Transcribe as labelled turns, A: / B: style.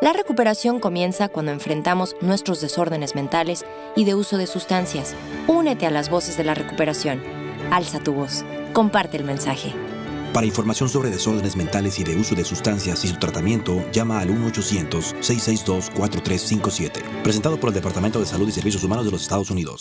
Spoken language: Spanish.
A: La recuperación comienza cuando enfrentamos nuestros desórdenes mentales y de uso de sustancias. Únete a las voces de la recuperación. Alza tu voz. Comparte el mensaje.
B: Para información sobre desórdenes mentales y de uso de sustancias y su tratamiento, llama al 1-800-662-4357. Presentado por el Departamento de Salud y Servicios Humanos de los Estados Unidos.